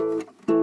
Música